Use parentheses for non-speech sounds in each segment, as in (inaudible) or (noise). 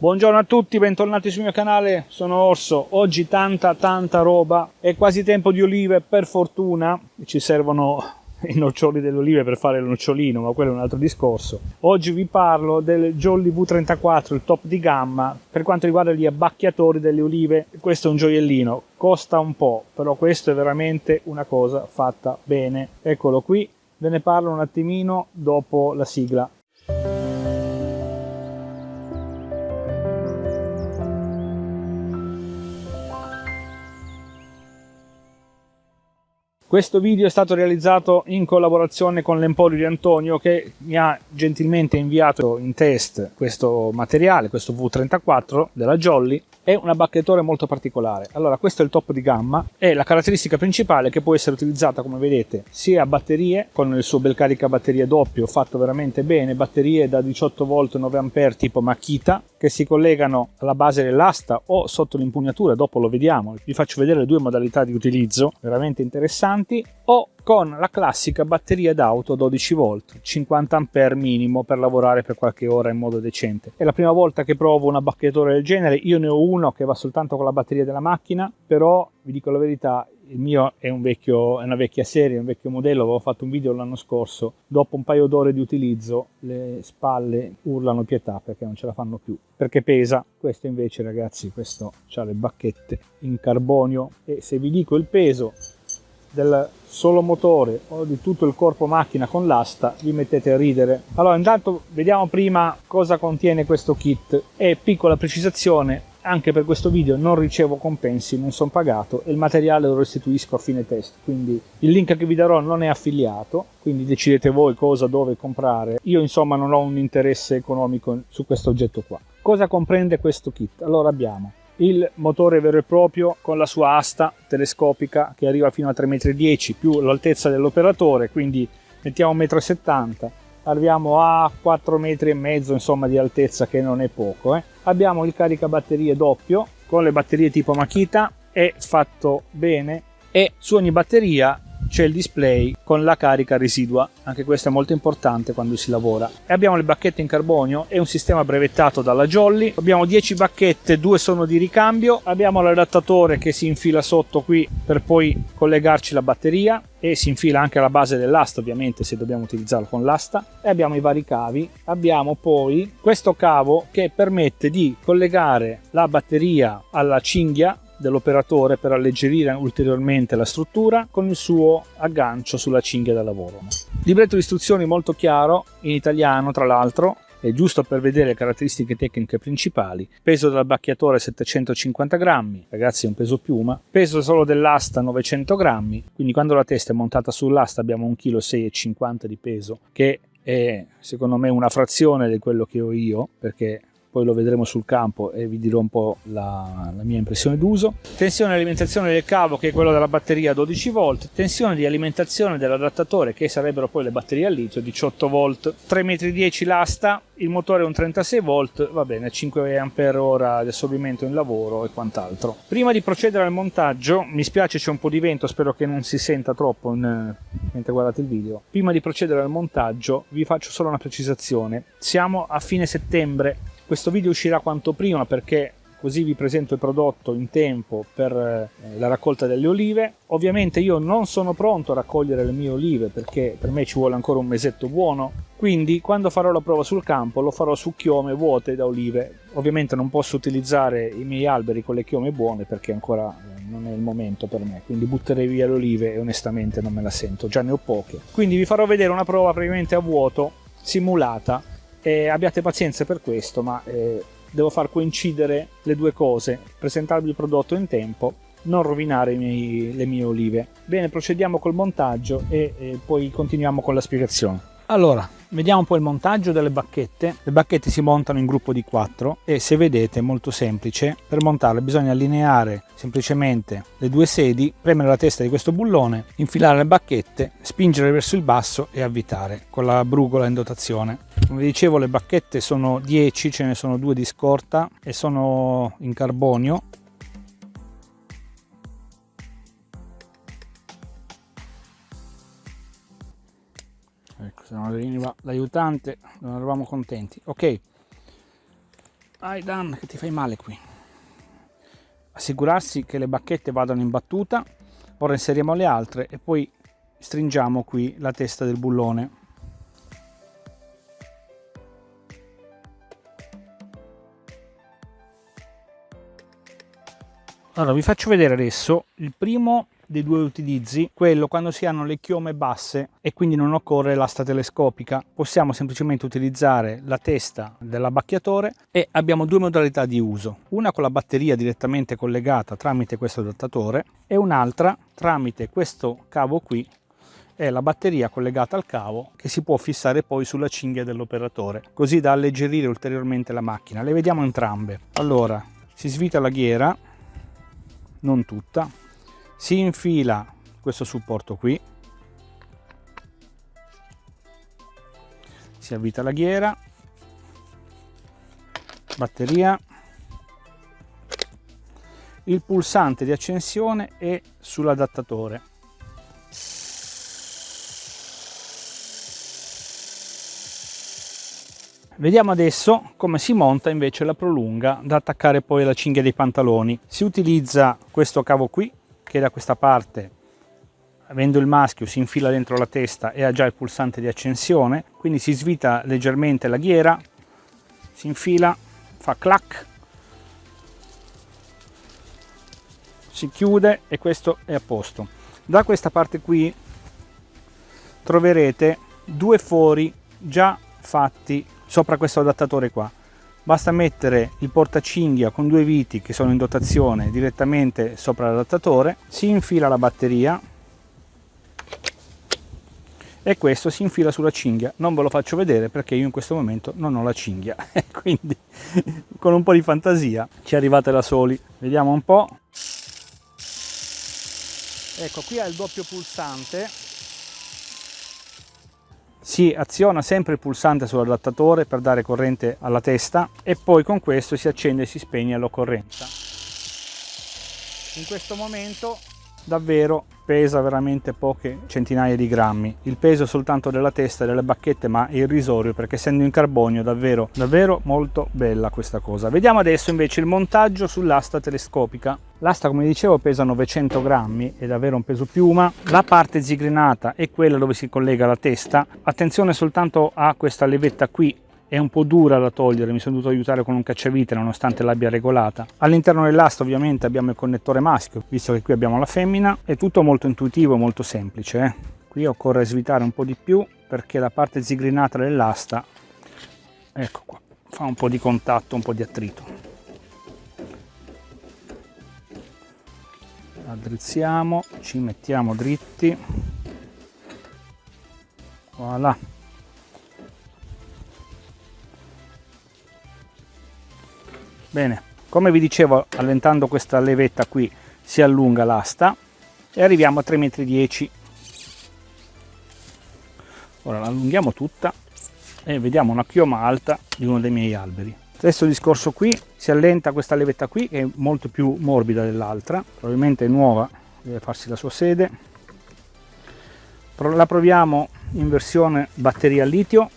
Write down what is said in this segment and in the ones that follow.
Buongiorno a tutti, bentornati sul mio canale, sono Orso. Oggi tanta tanta roba, è quasi tempo di olive, per fortuna ci servono i noccioli delle olive per fare il nocciolino, ma quello è un altro discorso. Oggi vi parlo del Jolly V34, il top di gamma, per quanto riguarda gli abbacchiatori delle olive. Questo è un gioiellino, costa un po', però questo è veramente una cosa fatta bene. Eccolo qui, ve ne parlo un attimino dopo la sigla. Questo video è stato realizzato in collaborazione con l'Emporio di Antonio che mi ha gentilmente inviato in test questo materiale, questo V34 della Jolly è un abbacchetore molto particolare. Allora, questo è il top di gamma e la caratteristica principale che può essere utilizzata, come vedete, sia a batterie, con il suo bel carica batterie doppio fatto veramente bene, batterie da 18 volt 9 a tipo Makita, che si collegano alla base dell'asta o sotto l'impugnatura, dopo lo vediamo, vi faccio vedere le due modalità di utilizzo veramente interessanti, o con la classica batteria d'auto 12 volt 50 a minimo per lavorare per qualche ora in modo decente. È la prima volta che provo un abbacchetore del genere. Io ne ho uno che va soltanto con la batteria della macchina però vi dico la verità il mio è, un vecchio, è una vecchia serie, un vecchio modello, avevo fatto un video l'anno scorso, dopo un paio d'ore di utilizzo le spalle urlano pietà perché non ce la fanno più, perché pesa, questo invece ragazzi, questo ha le bacchette in carbonio e se vi dico il peso del solo motore o di tutto il corpo macchina con l'asta vi mettete a ridere allora intanto vediamo prima cosa contiene questo kit e piccola precisazione anche per questo video non ricevo compensi, non sono pagato e il materiale lo restituisco a fine test, quindi il link che vi darò non è affiliato, quindi decidete voi cosa, dove comprare. Io insomma non ho un interesse economico su questo oggetto qua. Cosa comprende questo kit? Allora abbiamo il motore vero e proprio con la sua asta telescopica che arriva fino a 3,10 m più l'altezza dell'operatore quindi mettiamo 1,70 m arriviamo a 4 metri e mezzo insomma di altezza che non è poco eh. abbiamo il caricabatterie doppio con le batterie tipo Makita è fatto bene e su ogni batteria c'è il display con la carica residua, anche questo è molto importante quando si lavora. E abbiamo le bacchette in carbonio, è un sistema brevettato dalla Jolly, abbiamo 10 bacchette, due sono di ricambio, abbiamo l'adattatore che si infila sotto qui per poi collegarci la batteria e si infila anche alla base dell'asta ovviamente se dobbiamo utilizzarlo con l'asta. E abbiamo i vari cavi. Abbiamo poi questo cavo che permette di collegare la batteria alla cinghia dell'operatore per alleggerire ulteriormente la struttura con il suo aggancio sulla cinghia da lavoro. Libretto di istruzioni molto chiaro, in italiano tra l'altro, è giusto per vedere le caratteristiche tecniche principali. Peso dell'abbacchiatore 750 grammi, ragazzi è un peso piuma. Peso solo dell'asta 900 grammi, quindi quando la testa è montata sull'asta abbiamo 1,6 kg di peso, che è secondo me una frazione di quello che ho io, perché poi lo vedremo sul campo e vi dirò un po' la, la mia impressione d'uso. Tensione di alimentazione del cavo che è quello della batteria 12 volt, tensione di alimentazione dell'adattatore che sarebbero poi le batterie a litio 18 volt, 3,10 m l'asta, il motore è un 36 volt, va bene, 5 Ah di assorbimento in lavoro e quant'altro. Prima di procedere al montaggio, mi spiace c'è un po' di vento, spero che non si senta troppo in, mentre guardate il video. Prima di procedere al montaggio vi faccio solo una precisazione. Siamo a fine settembre, questo video uscirà quanto prima perché così vi presento il prodotto in tempo per eh, la raccolta delle olive. Ovviamente io non sono pronto a raccogliere le mie olive perché per me ci vuole ancora un mesetto buono, quindi quando farò la prova sul campo lo farò su chiome vuote da olive. Ovviamente non posso utilizzare i miei alberi con le chiome buone perché ancora eh, non è il momento per me, quindi butterei via le olive e onestamente non me la sento, già ne ho poche. Quindi vi farò vedere una prova praticamente a vuoto simulata e abbiate pazienza per questo, ma eh, devo far coincidere le due cose, presentarvi il prodotto in tempo, non rovinare miei, le mie olive. Bene, procediamo col montaggio e, e poi continuiamo con la spiegazione. Allora, vediamo un po' il montaggio delle bacchette. Le bacchette si montano in gruppo di 4 e se vedete è molto semplice. Per montarle bisogna allineare semplicemente le due sedi, premere la testa di questo bullone, infilare le bacchette, spingere verso il basso e avvitare con la brugola in dotazione. Come dicevo le bacchette sono 10, ce ne sono due di scorta e sono in carbonio veniva l'aiutante non eravamo contenti ok Dai Dan, che ti fai male qui. Assicurarsi che le bacchette vadano in battuta. Ora inseriamo le altre e poi stringiamo qui la testa del bullone. Allora vi faccio vedere adesso il primo dei due utilizzi, quello quando si hanno le chiome basse e quindi non occorre l'asta telescopica. Possiamo semplicemente utilizzare la testa dell'abbacchiatore e abbiamo due modalità di uso. Una con la batteria direttamente collegata tramite questo adattatore e un'altra tramite questo cavo qui è la batteria collegata al cavo che si può fissare poi sulla cinghia dell'operatore così da alleggerire ulteriormente la macchina le vediamo entrambe allora si svita la ghiera non tutta si infila questo supporto qui. Si avvita la ghiera. Batteria. Il pulsante di accensione è sull'adattatore. Vediamo adesso come si monta invece la prolunga da attaccare poi alla cinghia dei pantaloni. Si utilizza questo cavo qui che da questa parte avendo il maschio si infila dentro la testa e ha già il pulsante di accensione quindi si svita leggermente la ghiera si infila fa clac si chiude e questo è a posto. Da questa parte qui troverete due fori già fatti sopra questo adattatore qua basta mettere il portacinghia con due viti che sono in dotazione direttamente sopra l'adattatore si infila la batteria e questo si infila sulla cinghia. Non ve lo faccio vedere perché io in questo momento non ho la cinghia (laughs) quindi con un po' di fantasia ci arrivate da soli. Vediamo un po' ecco qui ha il doppio pulsante si aziona sempre il pulsante sull'adattatore per dare corrente alla testa e poi con questo si accende e si spegne all'occorrenza. In questo momento davvero pesa veramente poche centinaia di grammi. Il peso soltanto della testa e delle bacchette ma irrisorio perché essendo in carbonio davvero davvero molto bella questa cosa. Vediamo adesso invece il montaggio sull'asta telescopica. L'asta come dicevo pesa 900 grammi è davvero un peso piuma. La parte zigrinata è quella dove si collega la testa. Attenzione soltanto a questa levetta qui è un po' dura da togliere, mi sono dovuto aiutare con un cacciavite nonostante l'abbia regolata. All'interno dell'asta ovviamente abbiamo il connettore maschio, visto che qui abbiamo la femmina, è tutto molto intuitivo e molto semplice. Eh? Qui occorre svitare un po' di più perché la parte zigrinata dell'asta, ecco qua, fa un po' di contatto, un po' di attrito. Addrizziamo, ci mettiamo dritti, voilà Bene, come vi dicevo, allentando questa levetta qui si allunga l'asta e arriviamo a 3,10 m. Ora la allunghiamo tutta e vediamo una chioma alta di uno dei miei alberi. Stesso discorso qui, si allenta questa levetta qui che è molto più morbida dell'altra, probabilmente è nuova, deve farsi la sua sede. La proviamo in versione batteria a litio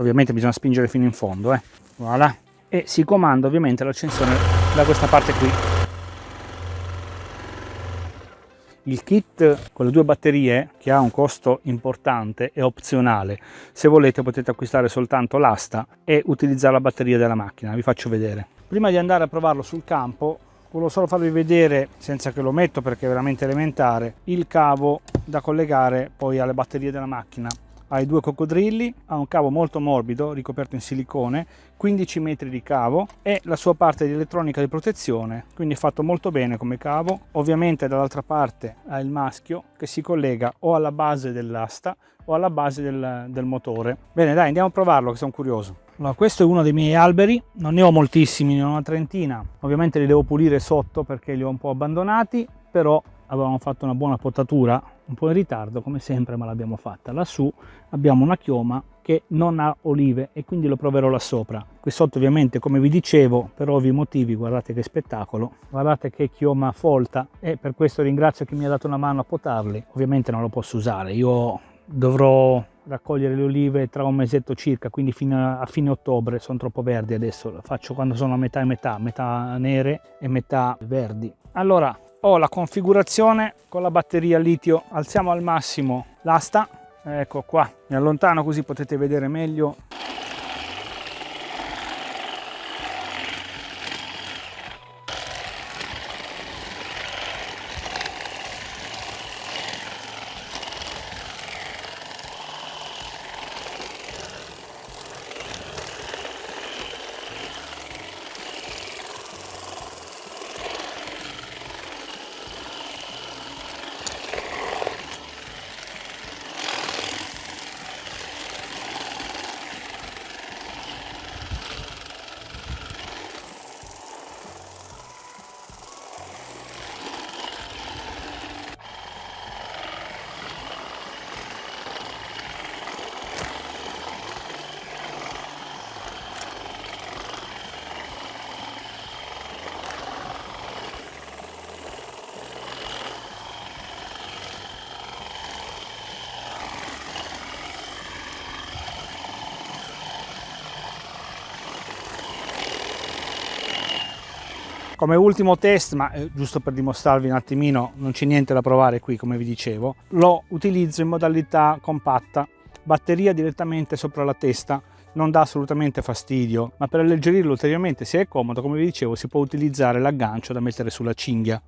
ovviamente bisogna spingere fino in fondo eh. voilà. e si comanda ovviamente l'accensione da questa parte qui. Il kit con le due batterie che ha un costo importante è opzionale. Se volete potete acquistare soltanto l'asta e utilizzare la batteria della macchina. Vi faccio vedere. Prima di andare a provarlo sul campo volevo solo farvi vedere senza che lo metto perché è veramente elementare il cavo da collegare poi alle batterie della macchina ha i due coccodrilli, ha un cavo molto morbido ricoperto in silicone, 15 metri di cavo e la sua parte di elettronica di protezione, quindi è fatto molto bene come cavo. Ovviamente dall'altra parte ha il maschio che si collega o alla base dell'asta o alla base del, del, motore. Bene dai andiamo a provarlo che sono curioso. Allora, questo è uno dei miei alberi, non ne ho moltissimi, ne ho una trentina, ovviamente li devo pulire sotto perché li ho un po' abbandonati, però avevamo fatto una buona potatura un po' in ritardo come sempre ma l'abbiamo fatta. Lassù abbiamo una chioma che non ha olive e quindi lo proverò là sopra. Qui sotto ovviamente come vi dicevo per ovvi motivi guardate che spettacolo. Guardate che chioma folta e per questo ringrazio chi mi ha dato una mano a potarli. Ovviamente non lo posso usare. Io dovrò raccogliere le olive tra un mesetto circa, quindi fino a fine ottobre, sono troppo verdi adesso, lo faccio quando sono a metà e metà, metà nere e metà verdi. Allora, ho la configurazione con la batteria litio, alziamo al massimo l'asta, ecco qua, mi allontano così potete vedere meglio come ultimo test ma eh, giusto per dimostrarvi un attimino non c'è niente da provare qui come vi dicevo lo utilizzo in modalità compatta batteria direttamente sopra la testa non dà assolutamente fastidio ma per alleggerirlo ulteriormente se è comodo come vi dicevo si può utilizzare l'aggancio da mettere sulla cinghia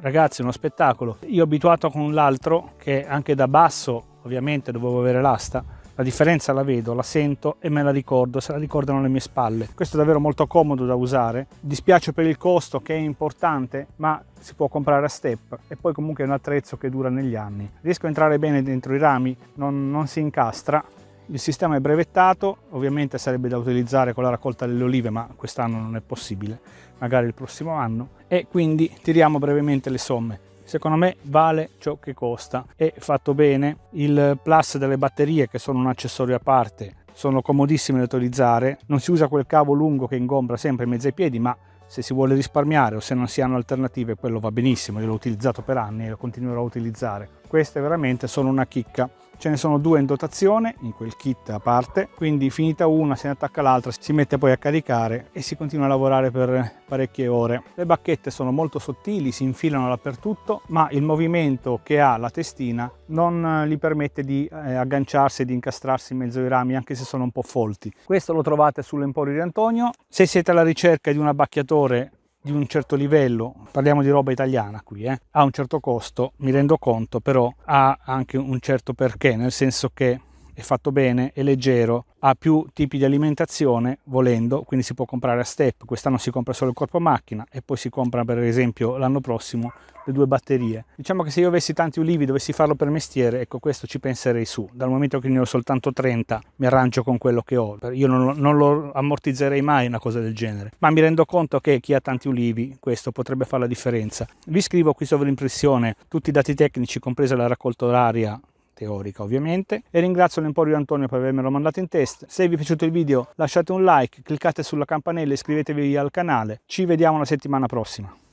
ragazzi uno spettacolo io abituato con l'altro che anche da basso ovviamente dovevo avere l'asta la differenza la vedo, la sento e me la ricordo, se la ricordano le mie spalle. Questo è davvero molto comodo da usare. Dispiace per il costo che è importante, ma si può comprare a step e poi comunque è un attrezzo che dura negli anni. Riesco a entrare bene dentro i rami, non, non si incastra. Il sistema è brevettato, ovviamente sarebbe da utilizzare con la raccolta delle olive, ma quest'anno non è possibile magari il prossimo anno. E quindi tiriamo brevemente le somme. Secondo me vale ciò che costa. È fatto bene il plus delle batterie che sono un accessorio a parte sono comodissime da utilizzare. Non si usa quel cavo lungo che ingombra sempre in mezzo ai piedi ma se si vuole risparmiare o se non si hanno alternative quello va benissimo. Io l'ho utilizzato per anni e lo continuerò a utilizzare. Queste veramente sono una chicca ce ne sono due in dotazione in quel kit a parte quindi finita una se ne attacca l'altra si mette poi a caricare e si continua a lavorare per parecchie ore. Le bacchette sono molto sottili si infilano dappertutto ma il movimento che ha la testina non gli permette di eh, agganciarsi e di incastrarsi in mezzo ai rami anche se sono un po' folti. Questo lo trovate sull'emporio di Antonio. Se siete alla ricerca di un abbacchiatore di un certo livello, parliamo di roba italiana qui, eh, ha un certo costo, mi rendo conto, però ha anche un certo perché, nel senso che è fatto bene, è leggero, ha più tipi di alimentazione volendo, quindi si può comprare a step, quest'anno si compra solo il corpo macchina e poi si compra per esempio l'anno prossimo le due batterie. Diciamo che se io avessi tanti ulivi dovessi farlo per mestiere, ecco questo ci penserei su, dal momento che ne ho soltanto 30 mi arrangio con quello che ho, io non, non lo ammortizzerei mai una cosa del genere, ma mi rendo conto che chi ha tanti ulivi questo potrebbe fare la differenza. Vi scrivo qui sovrimpressione tutti i dati tecnici compresa la raccolta oraria teorica ovviamente. E ringrazio l'Emporio Antonio per avermelo mandato in test se vi è piaciuto il video lasciate un like cliccate sulla campanella iscrivetevi al canale. Ci vediamo la settimana prossima